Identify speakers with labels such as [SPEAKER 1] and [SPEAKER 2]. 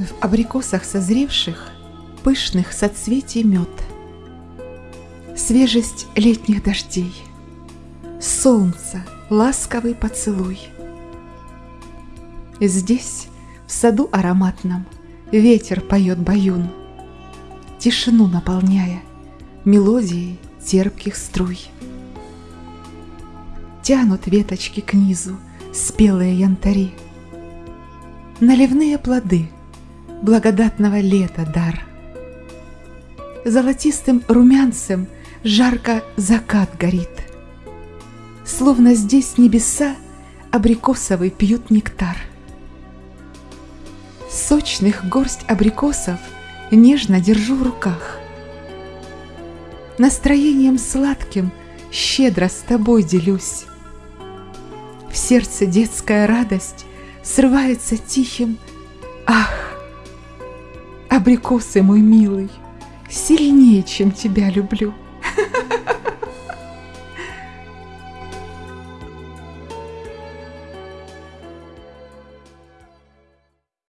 [SPEAKER 1] в абрикосах созревших Пышных соцветий мед. Свежесть летних дождей, Солнце, ласковый поцелуй. Здесь, в саду ароматном, Ветер поет баюн, Тишину наполняя Мелодией терпких струй. Тянут веточки к низу Спелые янтари, Наливные плоды Благодатного лета дар. Золотистым румянцем Жарко закат горит. Словно здесь небеса Абрикосовый пьют нектар. Сочных горсть абрикосов Нежно держу в руках. Настроением сладким Щедро с тобой делюсь. В сердце детская радость Срывается тихим «Ах!» Абрикосы, мой милый, Сильнее, чем тебя люблю.